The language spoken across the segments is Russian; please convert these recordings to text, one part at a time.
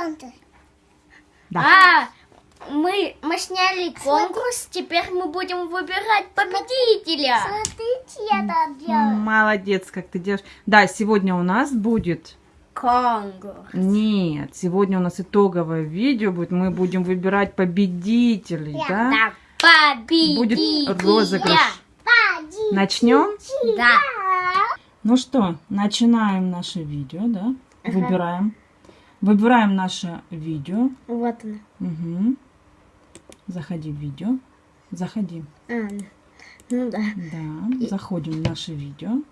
центр. Да. А, мы, мы сняли конкурс, теперь мы будем выбирать победителя. Смотрите, я так делаю. Молодец, как ты делаешь. Да, сегодня у нас будет... Конкурс. Нет, сегодня у нас итоговое видео будет. Мы будем выбирать победителей, да? Да, победителя. Будет розыгрыш. Один. Начнем? Да. Ну что, начинаем наше видео, да? Выбираем. Выбираем наше видео. Вот она. Угу. Заходи в видео. Заходи. А, ну да. Да, заходим в наше видео.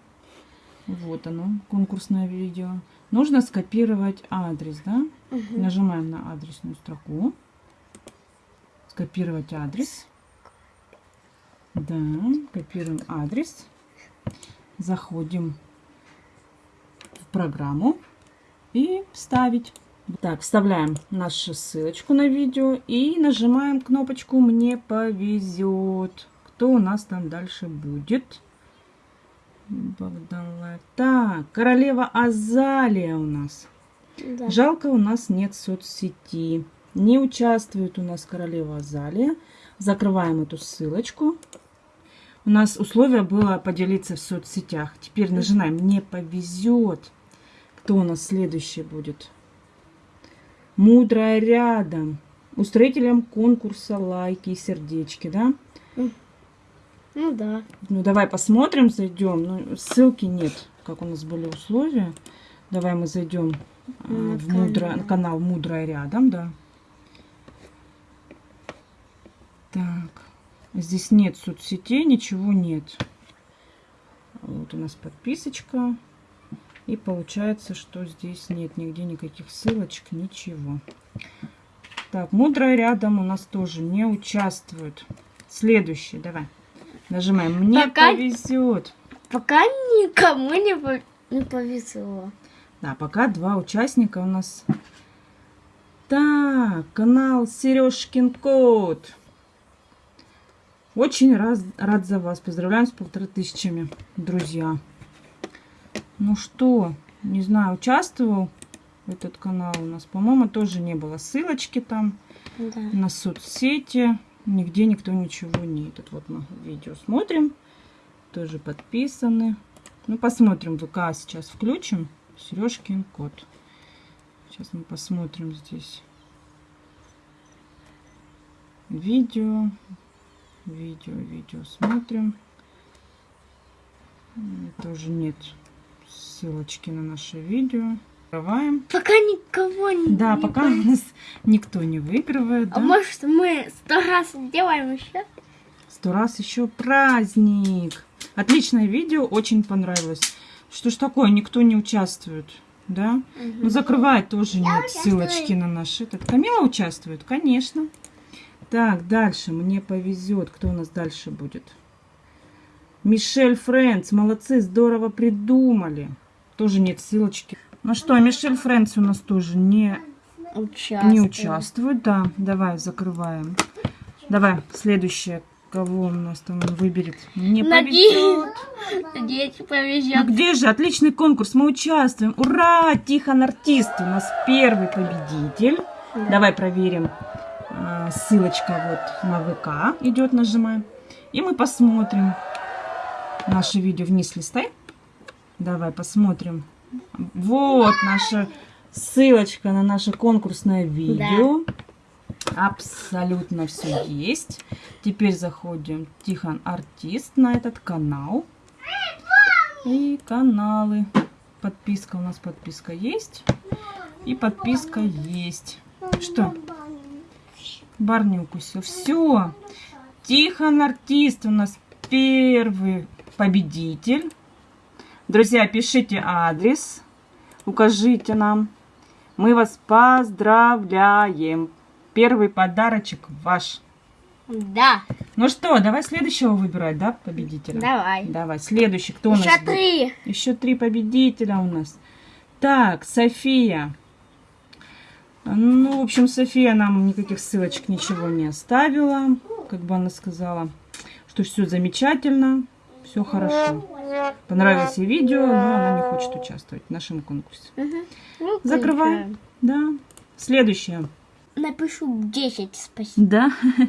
Вот оно, конкурсное видео. Нужно скопировать адрес, да? Нажимаем на адресную строку. Скопировать адрес. Да, копируем адрес. Заходим в программу и вставить. Так, вставляем нашу ссылочку на видео и нажимаем кнопочку «Мне повезет». Кто у нас там дальше будет? Богдан. Так, королева Азалия у нас. Да. Жалко, у нас нет соцсети. Не участвует у нас королева Азалия. Закрываем эту ссылочку. У нас условие было поделиться в соцсетях. Теперь нажимаем «Не повезет». Кто у нас следующий будет? Мудрая рядом. Устроителям конкурса лайки и сердечки, да? Ну да. Ну, давай посмотрим, зайдем. Ну, ссылки нет, как у нас были условия. Давай мы зайдем На в мудро- канал. канал Мудрая рядом, да. Так, здесь нет соцсетей, ничего нет. Вот у нас подписочка. И получается, что здесь нет нигде никаких ссылочек, ничего. Так, Мудрая рядом у нас тоже не участвует. Следующий, давай. Нажимаем. Мне Пока- повезет. Пока никому не, не повезло. Да, пока два участника у нас. Так, канал Сережкин Кот. Очень раз, рад за вас. Поздравляем с полторы тысячами, друзья. Ну что, не знаю, участвовал этот канал у нас. По-моему, тоже не было ссылочки там Да. на соцсети. Нигде никто ничего не... Тут вот мы видео смотрим. Тоже подписаны. Ну, посмотрим. ВК сейчас включим. Сережкин кот. Сейчас мы посмотрим здесь. Видео. Видео, видео смотрим. Тоже нет ссылочки на наше видео. Открываем. Пока никого не Да, не пока у нас никто не выигрывает. А да? может мы сто раз сделаем еще? Сто раз еще праздник. Отличное видео, очень понравилось. Что ж такое, никто не участвует, да? Ну, закрывать тоже нет участвую. ссылочки на наш этот. Камила участвует, конечно. Так, дальше, мне повезет. Кто у нас дальше будет? Мишель Френдс, молодцы, здорово придумали. Тоже нет ссылочки. Ну что, Мишель Френдс у нас тоже не Участвуем. не участвует, да. Давай, закрываем. Давай, следующее. Кого у нас там он выберет? Не повезет. Надеюсь, надеюсь, Ну повезет. где же? Отличный конкурс. Мы участвуем. Ура! Тихон Артист у нас первый победитель. Давай проверим. А, Ссылочка вот на ВК идет, нажимаем. И мы посмотрим наше видео вниз листай. Давай посмотрим. Вот наша ссылочка на наше конкурсное видео. Абсолютно все есть. Теперь заходим Тихон Артист на этот канал. И каналы. Подписка у нас подписка есть. И подписка есть. Что? Барни укусил. Все. Тихон Артист у нас первый победитель. Друзья, пишите адрес. Укажите нам. Мы вас поздравляем. Первый подарочек ваш. Да, Ну что, давай следующего выбирать, да, победителя? давай. Давай, следующий. Кто у нас Еще будет? три. Еще три победителя у нас. Так, София. Ну, в общем, София нам никаких ссылочек ничего не оставила. Как бы она сказала, что все замечательно, все хорошо. Понравилось ей видео, но она не хочет участвовать в нашем конкурсе. Ну, Закрываем. Да. Следующее. Напишу 10 спасибо. Да?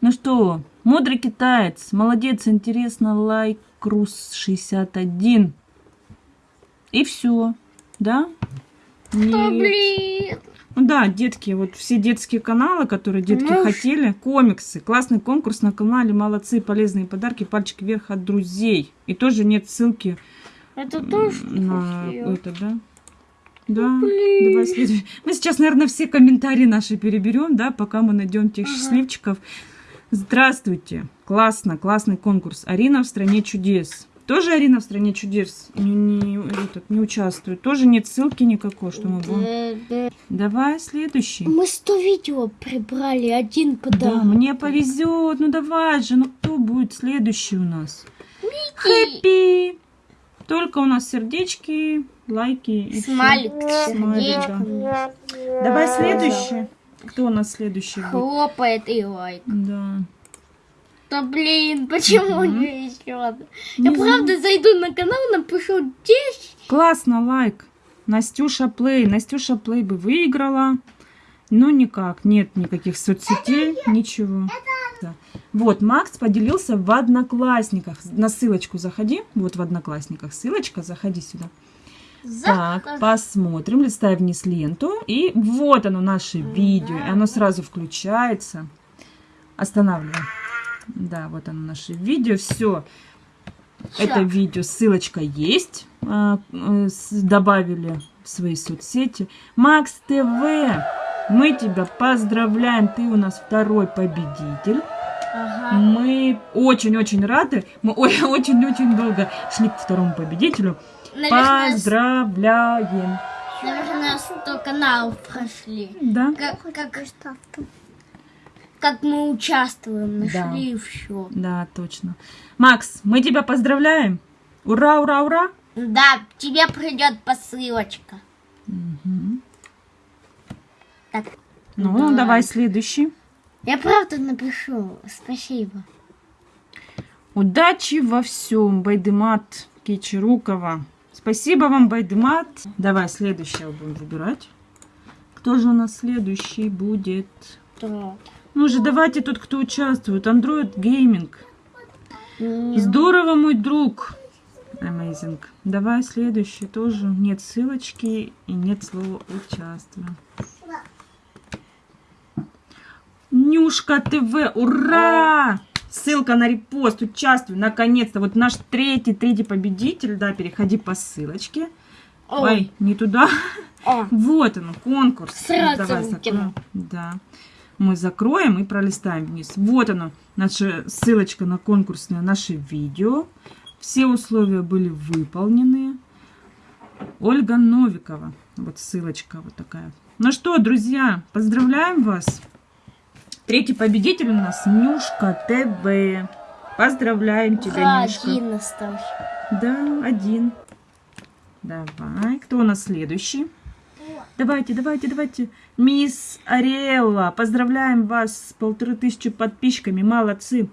Ну что, мудрый китаец, молодец, интересно, лайк, Крус 61. И все, да? Нет. блин. Ну Да, детки, вот все детские каналы, которые детки Ну, хотели, комиксы, классный конкурс на канале, молодцы, полезные подарки, пальчик вверх от друзей. И тоже нет ссылки Это тоже на хотел. это, да? Да, давай следующий. Мы сейчас, наверное, все комментарии наши переберем, да, пока мы найдем тех счастливчиков. Здравствуйте, классно, классный конкурс. Арина в стране чудес. Тоже Арина в стране чудес не, не- этот, не участвует. Тоже нет ссылки никакой, что мы будем. Да, да. Давай следующий. Мы 100 видео прибрали, один Да, подарок. мне повезет. Ну давай же, ну кто будет следующий у нас? Хэппи. Только у нас сердечки, лайки. Смайлик, Смайлик, да. Давай следующий. Кто у нас следующий будет? Хлопает и лайк. Да. Да блин, почему Мгм. не еще? Я Не правда зайду на канал, напишу 10. Классно, лайк. Настюша Плей. Настюша Плей бы выиграла. Но никак. Нет никаких соцсетей, ничего. Да. Вот, Макс поделился в Одноклассниках. На ссылочку заходи. Вот в Одноклассниках ссылочка. Заходи сюда. Так, посмотрим. Листай вниз ленту. И вот оно, наше видео. И оно сразу включается. Останавливаем. Да, вот оно, наше видео. Все. Это видео, ссылочка есть. а, э, добавили в свои соцсети. Макс ТВ, мы тебя поздравляем. Ты у нас второй победитель. Ага. Мы очень-очень рады. Мы очень-очень долго шли к второму победителю. Наверное, Поздравляем. наверное, 100 каналов прошли. Да? Как, как, как мы участвуем, Да. нашли все. Да, точно. Макс, мы тебя поздравляем. Ура, ура, ура. Да, тебе придет посылочка. Мгм. Так, Ну, Да. давай следующий. я правда напишу. Спасибо. Удачи во всем, Байдемат Кичерукова. Спасибо вам, Байдемат. Давай следующего будем выбирать. Кто же у нас следующий будет? Да. Ну же, давайте тут, кто участвует. Android Gaming. Здорово, мой друг. Amazing. Давай следующий тоже. Нет ссылочки и нет слова участвую. Нюшка ТВ, ура! Ссылка на репост, участвуй, наконец-то. Вот наш третий, третий победитель, да, переходи по ссылочке. О, Ой, не туда. о, Вот он, конкурс. Сразу Давай. Да. Мы закроем и пролистаем вниз. Вот оно, наша ссылочка на конкурсное наше видео. Все условия были выполнены. Ольга Новикова. Вот ссылочка вот такая. Ну что, друзья, поздравляем вас. Третий победитель у нас Нюшка ТВ. Поздравляем тебя, Нюшка. один остался. Да, один. Давай. Кто у нас следующий? Давайте, давайте, давайте. Мисс Ариэлла, поздравляем вас с полторы тысячи подписчиками. Молодцы.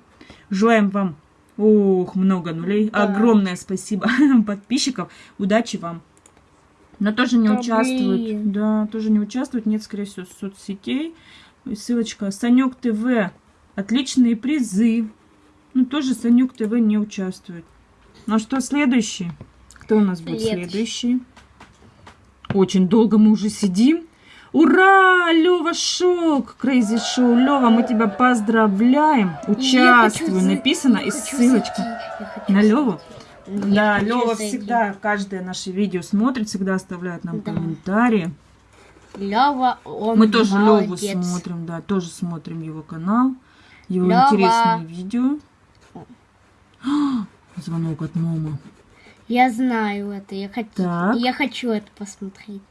Желаем вам, ох, много нулей. Да. Огромное спасибо подписчиков. Удачи вам. Но тоже не Да участвует. блин. Да, тоже не участвует. Нет, скорее всего, соцсетей. Ссылочка. Санек ТВ. Отличные призы. Ну, тоже Санек ТВ не участвует. Ну что, следующий? Кто у нас будет Следующий. следующий? Очень долго мы уже сидим. Ура! Лева Шок! Крейзи Шоу. Лева, мы тебя поздравляем. Участвуй. Написано и ссылочка. На Леву? Да, Лева всегда каждое наше видео смотрит, всегда оставляет нам Да. комментарии. Лева, он Мы тоже Леву смотрим, да, тоже смотрим его канал, его Лёва. интересные видео. Звонок от мамы. Я знаю это, я хочу, Так. я хочу это посмотреть.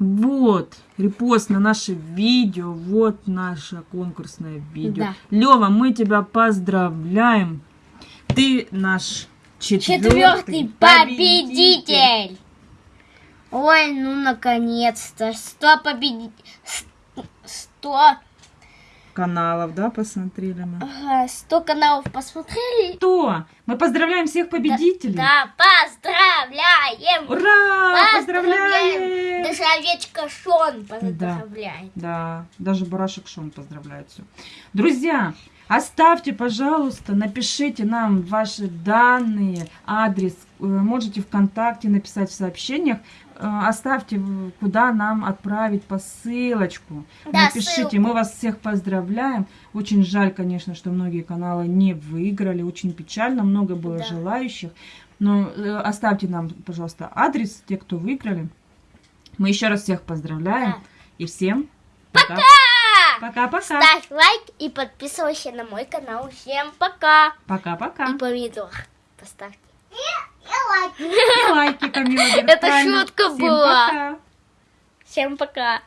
Вот, репост на наше видео, вот наше конкурсное видео. Да. Лева, мы тебя поздравляем. Ты наш четвертый, Четвертый победитель! Ой, ну наконец-то. Сто победителей. Сто. каналов, да, посмотрели мы. Ага, сто каналов посмотрели. Что? Мы поздравляем всех победителей. Да, поздравляем! Поздравляем! Ура! Поздравляем! Даже овечка Шон поздравляет. Да, даже барашек Шон поздравляет все. Друзья, оставьте, пожалуйста, напишите нам ваши данные, адрес. Э, Можете ВКонтакте написать в сообщениях. Э, Оставьте, куда нам отправить посылочку. Да, Напишите, ссылку. мы вас всех поздравляем. Очень жаль, конечно, что многие каналы не выиграли. Очень печально, много было Да. желающих. Но э, оставьте нам, пожалуйста, адрес, те, кто выиграли. Мы еще раз всех поздравляем. Да. И всем пока. Пока-пока. Ставь лайк и подписывайся на мой канал. Всем пока. Пока-пока. И помидор поставьте. И лайки, Камила. говорит, Это правильно. шутка Всем была. пока. Всем пока.